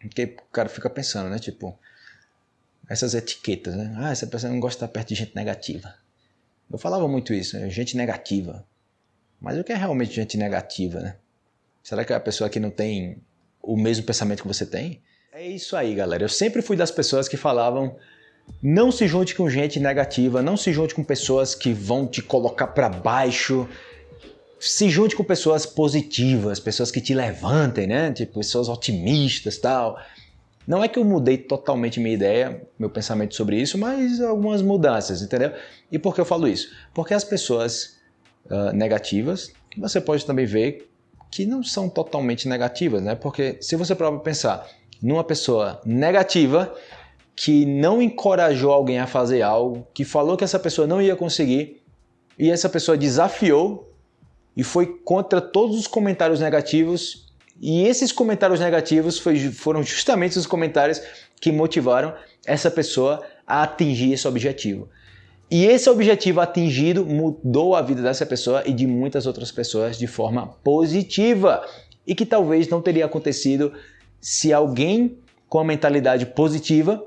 Porque o cara fica pensando, né? Tipo, essas etiquetas, né? Ah, essa pessoa não gosta de estar perto de gente negativa. Eu falava muito isso, né? gente negativa. Mas o que é realmente gente negativa, né? Será que é a pessoa que não tem o mesmo pensamento que você tem? É isso aí, galera. Eu sempre fui das pessoas que falavam não se junte com gente negativa, não se junte com pessoas que vão te colocar para baixo. Se junte com pessoas positivas, pessoas que te levantem, né? Tipo, pessoas otimistas, tal. Não é que eu mudei totalmente minha ideia, meu pensamento sobre isso, mas algumas mudanças, entendeu? E por que eu falo isso? Porque as pessoas uh, negativas, você pode também ver que não são totalmente negativas, né? Porque se você prova pensar numa pessoa negativa que não encorajou alguém a fazer algo, que falou que essa pessoa não ia conseguir, e essa pessoa desafiou e foi contra todos os comentários negativos e esses comentários negativos foi, foram justamente os comentários que motivaram essa pessoa a atingir esse objetivo. E esse objetivo atingido mudou a vida dessa pessoa e de muitas outras pessoas de forma positiva. E que talvez não teria acontecido se alguém com a mentalidade positiva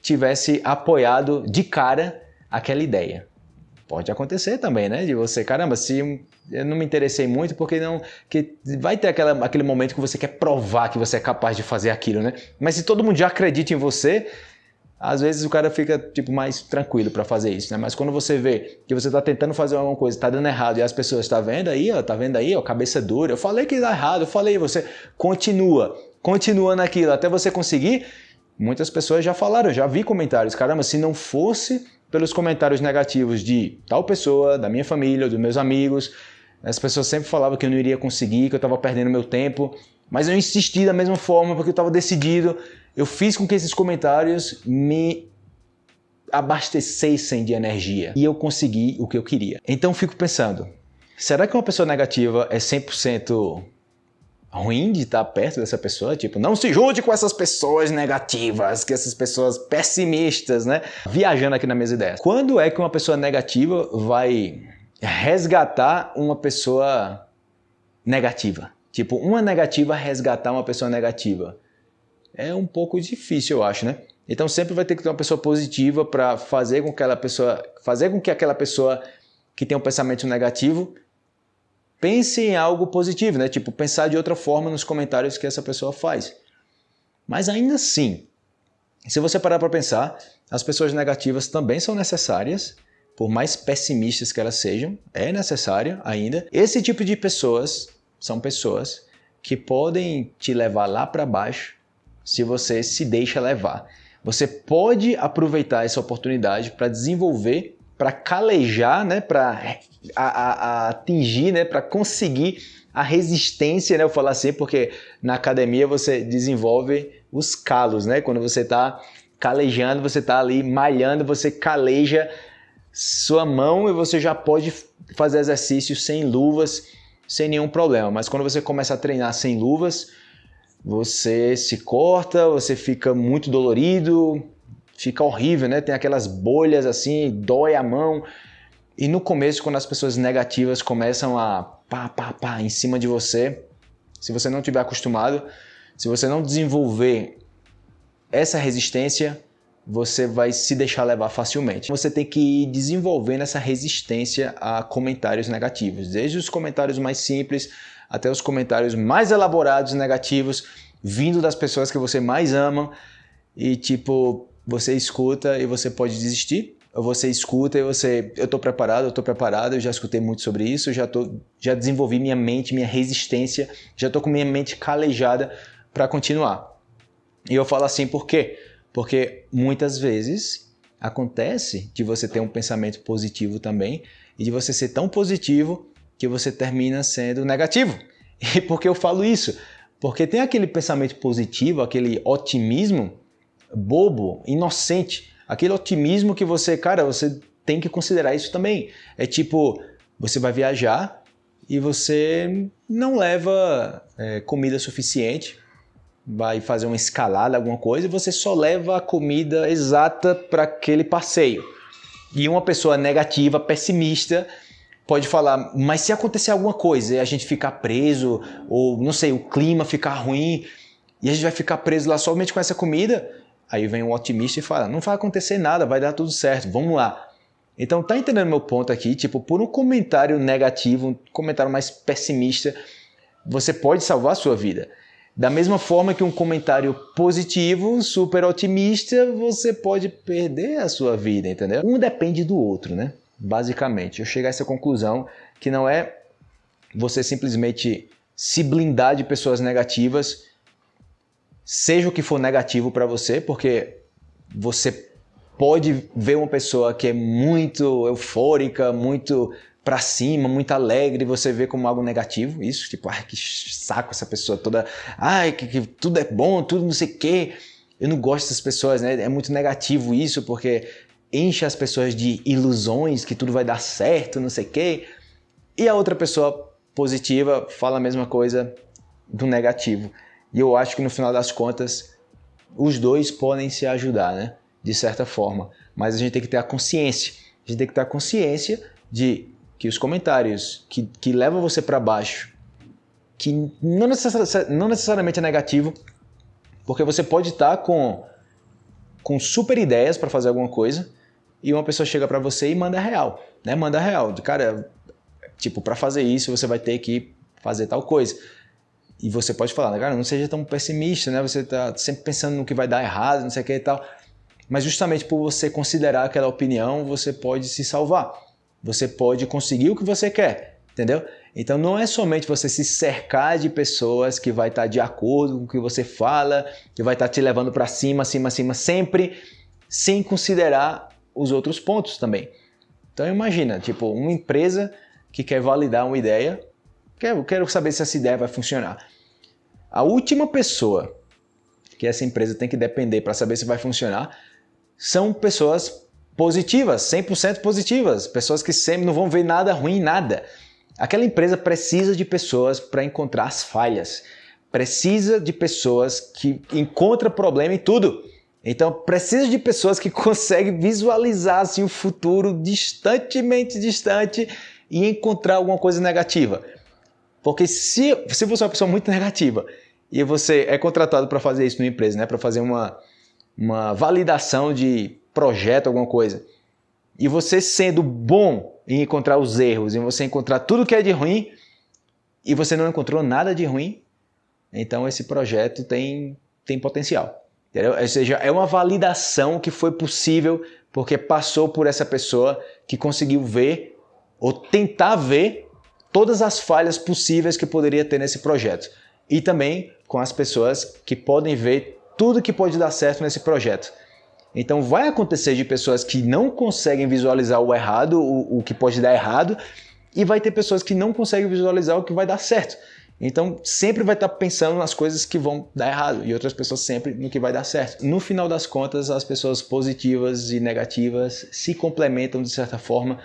tivesse apoiado de cara aquela ideia. Pode acontecer também, né? De você, caramba, se eu não me interessei muito porque não que vai ter aquela, aquele momento que você quer provar que você é capaz de fazer aquilo, né? Mas se todo mundo já acredita em você, às vezes o cara fica tipo mais tranquilo para fazer isso, né? Mas quando você vê que você está tentando fazer alguma coisa, está dando errado e as pessoas estão tá vendo aí, ó, tá vendo aí, ó, cabeça dura. Eu falei que dá errado, eu falei, você continua, continua naquilo até você conseguir. Muitas pessoas já falaram, já vi comentários, caramba, se não fosse pelos comentários negativos de tal pessoa, da minha família, dos meus amigos, as pessoas sempre falavam que eu não iria conseguir, que eu estava perdendo meu tempo, mas eu insisti da mesma forma porque eu estava decidido. Eu fiz com que esses comentários me abastecessem de energia e eu consegui o que eu queria. Então fico pensando, será que uma pessoa negativa é 100% ruim de estar perto dessa pessoa? Tipo, não se junte com essas pessoas negativas, que essas pessoas pessimistas, né? Viajando aqui nas minhas ideias. Quando é que uma pessoa negativa vai resgatar uma pessoa negativa. Tipo, uma negativa resgatar uma pessoa negativa. É um pouco difícil, eu acho, né? Então sempre vai ter que ter uma pessoa positiva para fazer com que aquela pessoa, fazer com que aquela pessoa que tem um pensamento negativo pense em algo positivo, né? Tipo, pensar de outra forma nos comentários que essa pessoa faz. Mas ainda assim, se você parar para pensar, as pessoas negativas também são necessárias por mais pessimistas que elas sejam, é necessário ainda. Esse tipo de pessoas são pessoas que podem te levar lá para baixo se você se deixa levar. Você pode aproveitar essa oportunidade para desenvolver, para calejar, né, para atingir, né, para conseguir a resistência, né, eu falo assim, porque na academia você desenvolve os calos, né, quando você está calejando, você está ali malhando, você caleja sua mão e você já pode fazer exercícios sem luvas, sem nenhum problema. Mas quando você começa a treinar sem luvas, você se corta, você fica muito dolorido, fica horrível, né? Tem aquelas bolhas assim, dói a mão. E no começo, quando as pessoas negativas começam a pá, pá, pá em cima de você, se você não tiver acostumado, se você não desenvolver essa resistência, você vai se deixar levar facilmente. Você tem que ir desenvolvendo essa resistência a comentários negativos, desde os comentários mais simples até os comentários mais elaborados negativos, vindo das pessoas que você mais ama e tipo, você escuta e você pode desistir, ou você escuta e você, eu estou preparado, eu estou preparado, eu já escutei muito sobre isso, já tô, já desenvolvi minha mente, minha resistência, já estou com minha mente calejada para continuar. E eu falo assim por quê? Porque muitas vezes acontece de você ter um pensamento positivo também e de você ser tão positivo que você termina sendo negativo. E por que eu falo isso? Porque tem aquele pensamento positivo, aquele otimismo bobo, inocente, aquele otimismo que você, cara, você tem que considerar isso também. É tipo, você vai viajar e você não leva é, comida suficiente vai fazer uma escalada, alguma coisa, e você só leva a comida exata para aquele passeio. E uma pessoa negativa, pessimista, pode falar, mas se acontecer alguma coisa a gente ficar preso, ou não sei, o clima ficar ruim, e a gente vai ficar preso lá somente com essa comida, aí vem um otimista e fala, não vai acontecer nada, vai dar tudo certo, vamos lá. Então tá entendendo meu ponto aqui? Tipo, por um comentário negativo, um comentário mais pessimista, você pode salvar a sua vida. Da mesma forma que um comentário positivo, super otimista, você pode perder a sua vida, entendeu? Um depende do outro, né? Basicamente, eu chego a essa conclusão que não é você simplesmente se blindar de pessoas negativas, seja o que for negativo para você, porque você pode ver uma pessoa que é muito eufórica, muito para cima, muito alegre, você vê como algo negativo, isso, tipo, ai, que saco essa pessoa toda, ai, que, que tudo é bom, tudo não sei o quê. Eu não gosto dessas pessoas, né? É muito negativo isso, porque enche as pessoas de ilusões que tudo vai dar certo, não sei o quê. E a outra pessoa positiva fala a mesma coisa do negativo. E eu acho que no final das contas, os dois podem se ajudar, né? De certa forma. Mas a gente tem que ter a consciência. A gente tem que ter a consciência de que os comentários que, que levam você para baixo, que não, necessari não necessariamente é negativo, porque você pode estar com, com super ideias para fazer alguma coisa e uma pessoa chega para você e manda real, né? Manda real, cara, tipo, para fazer isso você vai ter que fazer tal coisa. E você pode falar, cara, não seja tão pessimista, né? Você tá sempre pensando no que vai dar errado, não sei o que e tal. Mas justamente por você considerar aquela opinião, você pode se salvar. Você pode conseguir o que você quer, entendeu? Então não é somente você se cercar de pessoas que vai estar de acordo com o que você fala, que vai estar te levando para cima, cima, cima, sempre, sem considerar os outros pontos também. Então imagina, tipo, uma empresa que quer validar uma ideia, quero, quero saber se essa ideia vai funcionar. A última pessoa que essa empresa tem que depender para saber se vai funcionar são pessoas positivas, 100% positivas, pessoas que sempre não vão ver nada ruim, nada. Aquela empresa precisa de pessoas para encontrar as falhas, precisa de pessoas que encontram problema em tudo. Então precisa de pessoas que conseguem visualizar assim, o futuro distantemente distante e encontrar alguma coisa negativa. Porque se, se você é uma pessoa muito negativa e você é contratado para fazer isso numa empresa, né, para fazer uma, uma validação de projeto, alguma coisa, e você sendo bom em encontrar os erros, em você encontrar tudo que é de ruim, e você não encontrou nada de ruim, então esse projeto tem, tem potencial. Entendeu? Ou seja, é uma validação que foi possível porque passou por essa pessoa que conseguiu ver ou tentar ver todas as falhas possíveis que poderia ter nesse projeto. E também com as pessoas que podem ver tudo que pode dar certo nesse projeto. Então vai acontecer de pessoas que não conseguem visualizar o errado, o, o que pode dar errado, e vai ter pessoas que não conseguem visualizar o que vai dar certo. Então sempre vai estar pensando nas coisas que vão dar errado e outras pessoas sempre no que vai dar certo. No final das contas, as pessoas positivas e negativas se complementam de certa forma,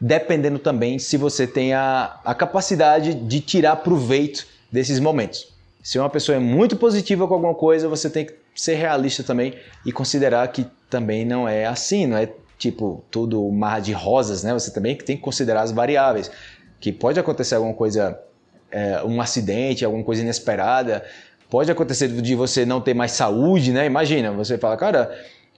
dependendo também se você tem a, a capacidade de tirar proveito desses momentos. Se uma pessoa é muito positiva com alguma coisa, você tem que ser realista também e considerar que também não é assim, não é tipo tudo mar de rosas, né? Você também tem que considerar as variáveis, que pode acontecer alguma coisa, é, um acidente, alguma coisa inesperada, pode acontecer de você não ter mais saúde, né? Imagina, você fala, cara,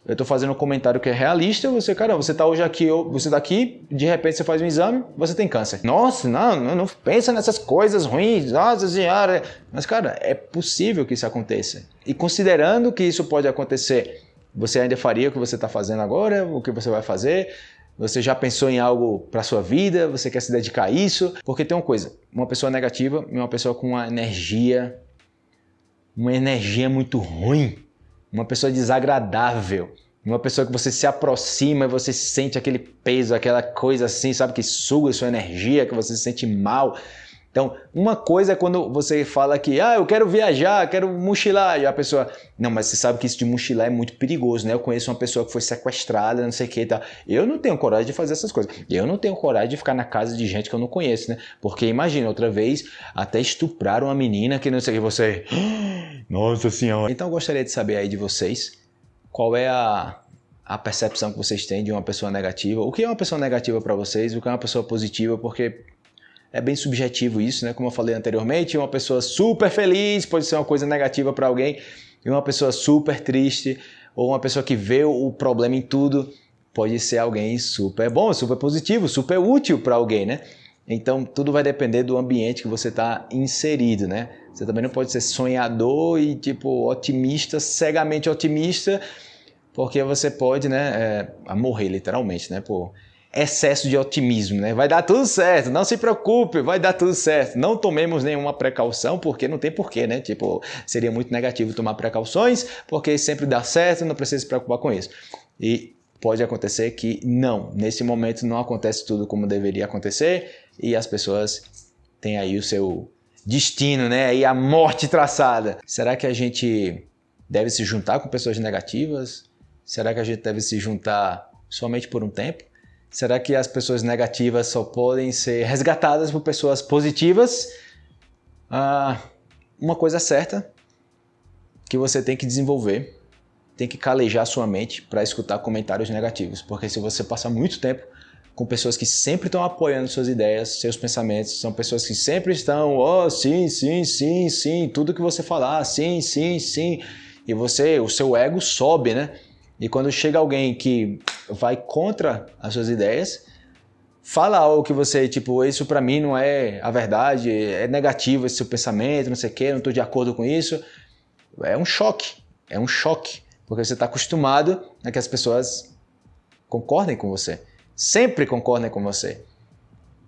eu estou fazendo um comentário que é realista, você, cara, você está hoje aqui, você está aqui, de repente você faz um exame, você tem câncer. Nossa, não, não, não pensa nessas coisas ruins, nossa senhora. Mas, cara, é possível que isso aconteça. E considerando que isso pode acontecer, você ainda faria o que você está fazendo agora, o que você vai fazer? Você já pensou em algo para sua vida? Você quer se dedicar a isso? Porque tem uma coisa, uma pessoa negativa e uma pessoa com uma energia, uma energia muito ruim uma pessoa desagradável, uma pessoa que você se aproxima e você sente aquele peso, aquela coisa assim, sabe, que suga sua energia, que você se sente mal. Então, uma coisa é quando você fala que, ah, eu quero viajar, quero mochilar, e a pessoa, não, mas você sabe que isso de mochilar é muito perigoso, né? Eu conheço uma pessoa que foi sequestrada, não sei o que e tal. Eu não tenho coragem de fazer essas coisas. Eu não tenho coragem de ficar na casa de gente que eu não conheço, né? Porque imagina, outra vez, até estupraram uma menina que não sei o que, você. Nossa senhora. Então eu gostaria de saber aí de vocês qual é a, a percepção que vocês têm de uma pessoa negativa. O que é uma pessoa negativa para vocês? O que é uma pessoa positiva? Porque é bem subjetivo isso, né? Como eu falei anteriormente, uma pessoa super feliz pode ser uma coisa negativa para alguém, e uma pessoa super triste, ou uma pessoa que vê o problema em tudo, pode ser alguém super bom, super positivo, super útil para alguém, né? Então tudo vai depender do ambiente que você está inserido, né? Você também não pode ser sonhador e tipo otimista, cegamente otimista, porque você pode, né, é, morrer literalmente, né, por excesso de otimismo, né? Vai dar tudo certo, não se preocupe, vai dar tudo certo. Não tomemos nenhuma precaução, porque não tem porquê, né? Tipo, seria muito negativo tomar precauções, porque sempre dá certo, não precisa se preocupar com isso. E pode acontecer que não, nesse momento não acontece tudo como deveria acontecer e as pessoas têm aí o seu destino, né? E a morte traçada. Será que a gente deve se juntar com pessoas negativas? Será que a gente deve se juntar somente por um tempo? Será que as pessoas negativas só podem ser resgatadas por pessoas positivas? Ah, uma coisa certa que você tem que desenvolver, tem que calejar sua mente para escutar comentários negativos, porque se você passar muito tempo com pessoas que sempre estão apoiando suas ideias, seus pensamentos, são pessoas que sempre estão, oh, sim, sim, sim, sim, tudo que você falar, sim, sim, sim, e você, o seu ego sobe, né? E quando chega alguém que vai contra as suas ideias, fala algo que você, tipo, isso para mim não é a verdade, é negativo esse seu pensamento, não sei o quê, não estou de acordo com isso, é um choque, é um choque, porque você está acostumado a que as pessoas concordem com você sempre concordem com você.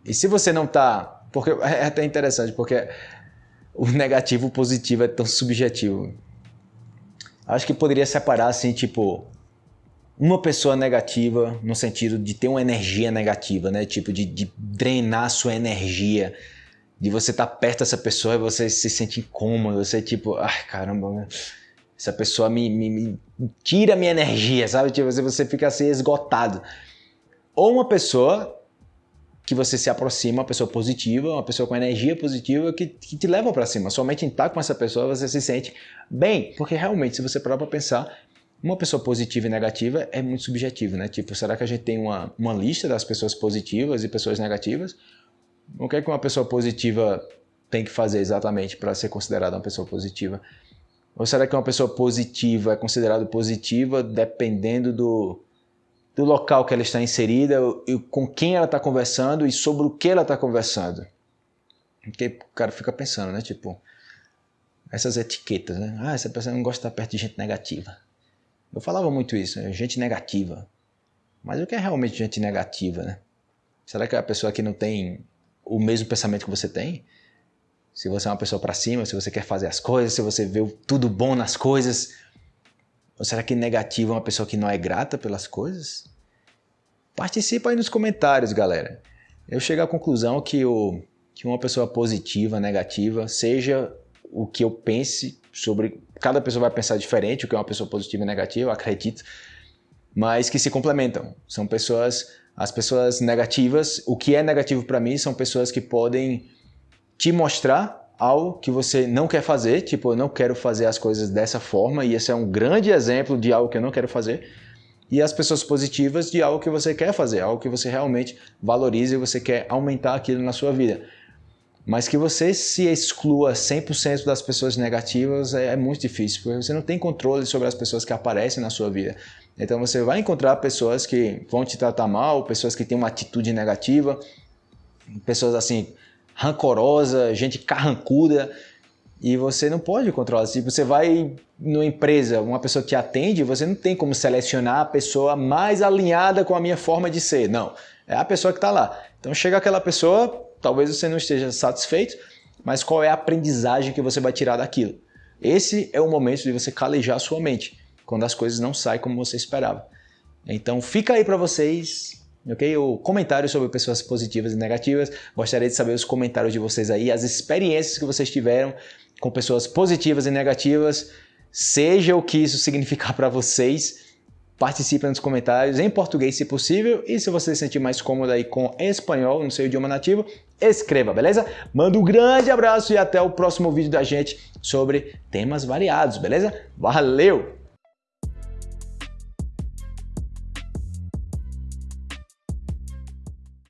E se você não está. Porque é até interessante, porque o negativo e o positivo é tão subjetivo. Acho que poderia separar assim, tipo, uma pessoa negativa no sentido de ter uma energia negativa, né? Tipo, de, de drenar sua energia. De você estar tá perto dessa pessoa e você se sente incômodo, você tipo, ai caramba, essa pessoa me, me, me tira minha energia, sabe? Tipo, você fica assim esgotado. Ou uma pessoa que você se aproxima, uma pessoa positiva, uma pessoa com energia positiva que, que te leva para cima. Somente em estar com essa pessoa você se sente bem, porque realmente, se você parar para pensar, uma pessoa positiva e negativa é muito subjetivo, né? Tipo, será que a gente tem uma, uma lista das pessoas positivas e pessoas negativas? O que é que uma pessoa positiva tem que fazer exatamente para ser considerada uma pessoa positiva? Ou será que uma pessoa positiva é considerada positiva dependendo do, do local que ela está inserida, e com quem ela está conversando e sobre o que ela está conversando. Porque o cara fica pensando, né? Tipo, essas etiquetas, né? Ah, essa pessoa não gosta de estar perto de gente negativa. Eu falava muito isso, né? gente negativa. Mas o que é realmente gente negativa, né? Será que é a pessoa que não tem o mesmo pensamento que você tem? Se você é uma pessoa para cima, se você quer fazer as coisas, se você vê tudo bom nas coisas, ou será que negativo é uma pessoa que não é grata pelas coisas? Participa aí nos comentários, galera. Eu chego à conclusão que, o, que uma pessoa positiva, negativa, seja o que eu pense sobre. Cada pessoa vai pensar diferente o que é uma pessoa positiva e negativa, acredito, mas que se complementam. São pessoas. As pessoas negativas, o que é negativo para mim são pessoas que podem te mostrar algo que você não quer fazer, tipo, eu não quero fazer as coisas dessa forma, e esse é um grande exemplo de algo que eu não quero fazer. E as pessoas positivas de algo que você quer fazer, algo que você realmente valoriza e você quer aumentar aquilo na sua vida. Mas que você se exclua 100% das pessoas negativas é, é muito difícil, porque você não tem controle sobre as pessoas que aparecem na sua vida. Então você vai encontrar pessoas que vão te tratar mal, pessoas que têm uma atitude negativa, pessoas assim rancorosa, gente carrancuda, e você não pode controlar. Se você vai numa empresa, uma pessoa te atende, você não tem como selecionar a pessoa mais alinhada com a minha forma de ser. Não, é a pessoa que está lá. Então chega aquela pessoa, talvez você não esteja satisfeito, mas qual é a aprendizagem que você vai tirar daquilo? Esse é o momento de você calejar sua mente, quando as coisas não saem como você esperava. Então fica aí para vocês ok? O comentário sobre pessoas positivas e negativas. Gostaria de saber os comentários de vocês aí, as experiências que vocês tiveram com pessoas positivas e negativas, seja o que isso significar para vocês. Participe nos comentários em português, se possível, e se você se sentir mais cômodo aí com espanhol, no seu idioma nativo, escreva, beleza? Manda um grande abraço e até o próximo vídeo da gente sobre temas variados, beleza? Valeu!